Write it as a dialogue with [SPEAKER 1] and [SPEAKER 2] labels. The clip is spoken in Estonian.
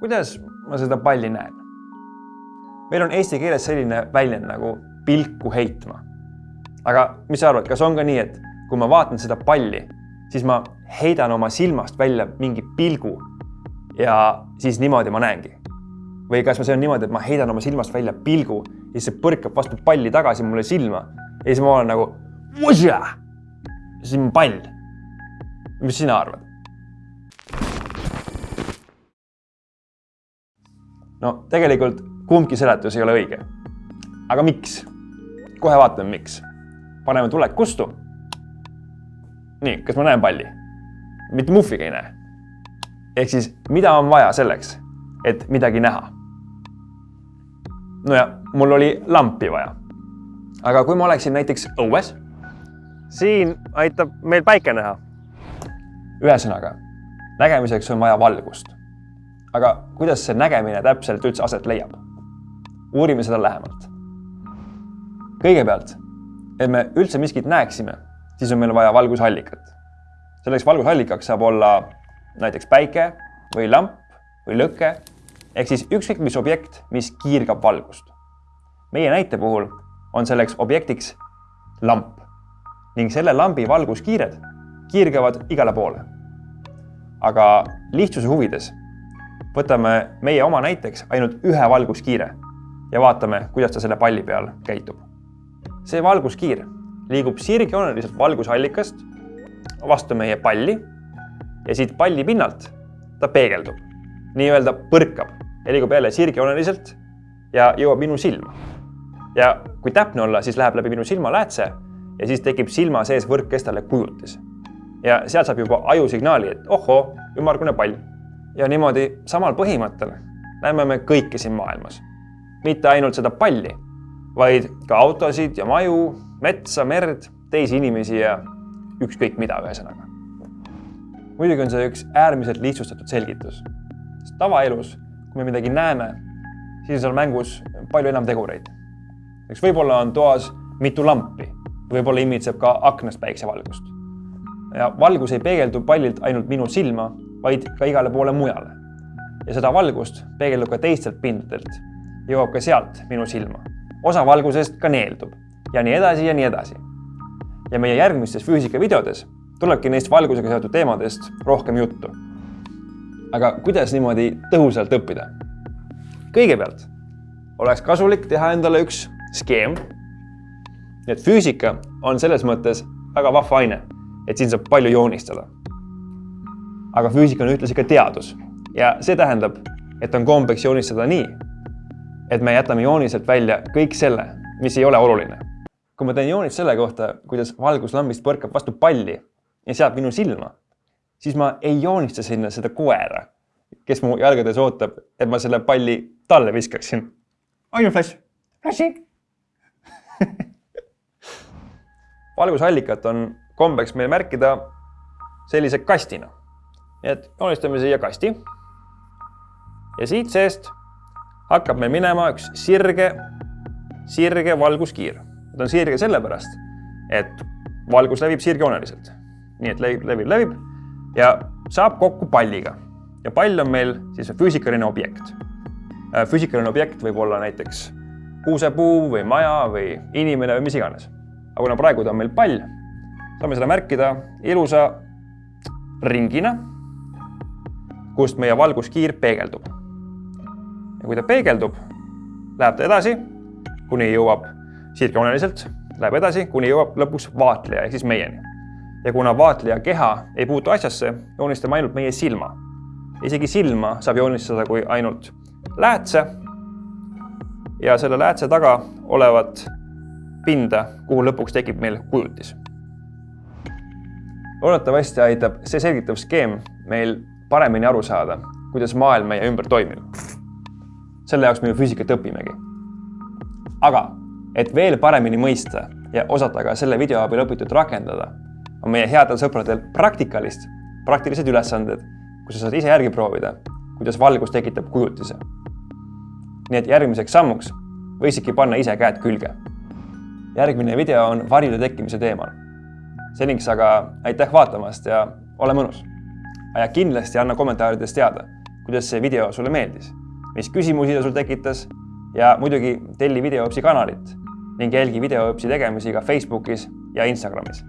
[SPEAKER 1] kuidas ma seda palli näen? meil on eesti keeles selline väljend nagu pilku heitma. aga mis sa arvad, kas on ka nii, et kui ma vaatan seda palli, siis ma heidan oma silmast välja mingi pilgu ja siis niimoodi ma näengi? või kas see on niimoodi, et ma heidan oma silmast välja pilgu ja siis see põrkab vastu palli tagasi mulle silma ja siis ma olen nagu, siis on pall. mis sina arvad? No tegelikult kumbki seletus ei ole õige. aga miks? kohe vaatame, miks. paneme tuled kustu. nii, kas ma näen palli? mitte muhviga ei näe. ehk siis, mida on vaja selleks, et midagi näha? no ja mul oli lampi vaja. aga kui ma oleksin näiteks õues, siin aitab meil päike näha. ühesõnaga, nägemiseks on vaja valgust aga kuidas see nägemine täpselt üldse aset leiab? uurime seda lähemalt. kõigepealt, et me üldse miskit näeksime, siis on meil vaja valgusallikat. selleks valgusallikaks saab olla näiteks päike või lamp või lõke ehk siis ükskõik mis objekt, mis kiirgab valgust. meie näite puhul on selleks objektiks lamp ning selle lambi valguskiired kiirgavad igale poole. aga lihtsuse huvides võtame meie oma näiteks ainult ühe valguskiire ja vaatame, kuidas ta selle palli peal käitub. see valguskiir liigub sirgjooneliselt valgusallikast vastu meie palli ja siit palli pinnalt ta peegeldub, nii-öelda põrkab ja liigub jälle sirgjooneliselt ja jõuab minu silma. ja kui täpne olla, siis läheb läbi minu silmaläätse ja siis tekib silma sees võrkkestale kujutis. ja sealt saab juba aju signaali, et ohoo, ümmargune pall ja niimoodi samal põhimõttel näeme me kõike siin maailmas. mitte ainult seda palli, vaid ka autosid ja maju, metsa, merd, teisi inimesi ja ükskõik mida, ühesõnaga. muidugi on see üks äärmiselt lihtsustatud selgitus. sest tavaelus, kui me midagi näeme, siis on seal mängus palju enam tegureid. eks võib-olla on toas mitu lampi, võib-olla imitseb ka aknast päiksevalgust. ja valgus ei peegeldu pallilt ainult minu silma vaid ka igale poole mujale. ja seda valgust peegeldub ka teistelt pindadelt, jõuab ka sealt minu silma. osa valgusest ka neeldub ja nii edasi ja nii edasi. ja meie järgmistes füüsikavideodes tulebki neist valgusega seotud teemadest rohkem juttu. aga kuidas niimoodi tõhusalt õppida? kõigepealt oleks kasulik teha endale üks skeem. nii et füüsika on selles mõttes väga vahva aine, et siin saab palju joonistada aga füüsika on ühtlasi ka teadus ja see tähendab, et on kombeks joonistada nii, et me jätame jooniselt välja kõik selle, mis ei ole oluline. kui ma teen joonist selle kohta, kuidas valgus lambist põrkab vastu palli ja seab minu silma, siis ma ei joonista sinna seda koera, kes mu jalgades ootab, et ma selle palli talle viskaksin. ainult flash, flashi valgusallikat on kombeks meil märkida sellise kastina nii et joonistame siia kasti. ja siit seest hakkab meil minema üks sirge, sirge valguskiir. ta on sirge sellepärast, et valgus levib sirgjooneliselt. nii et levib, levib, levib ja saab kokku palliga. ja pall on meil siis füüsikaline objekt. Äh, füüsikaline objekt võib olla näiteks kuusepuu või maja või inimene või mis iganes. aga kuna praegu ta on meil pall, saame seda märkida ilusa ringina kust meie valguskiir peegeldub. ja kui ta peegeldub, läheb ta edasi, kuni jõuab sirgjooneliselt, läheb edasi, kuni jõuab lõpuks vaatleja ehk siis meieni. ja kuna vaatleja keha ei puutu asjasse, joonistame ainult meie silma. isegi silma saab joonistada kui ainult läätse ja selle läätse taga olevat pinda, kuhu lõpuks tekib meil kujutis. loodetavasti aitab see selgitav skeem meil paremini aru saada, kuidas maailm meie ümber toimib. selle jaoks me ju füüsikat õpimegi. aga et veel paremini mõista ja osata ka selle video abil õpitut rakendada, on meie headel sõpradel praktikalist, praktilised ülesanded, kus sa saad ise järgi proovida, kuidas valgus tekitab kujutise. nii et järgmiseks sammuks võiksidki panna ise käed külge. järgmine video on varjude tekkimise teemal. seniks aga aitäh vaatamast ja ole mõnus ja kindlasti anna kommentaarides teada, kuidas see video sulle meeldis, mis küsimusi ta sul tekitas ja muidugi telli videoõpsi kanalit ning jälgi videoõpsi tegemisi ka Facebookis ja Instagramis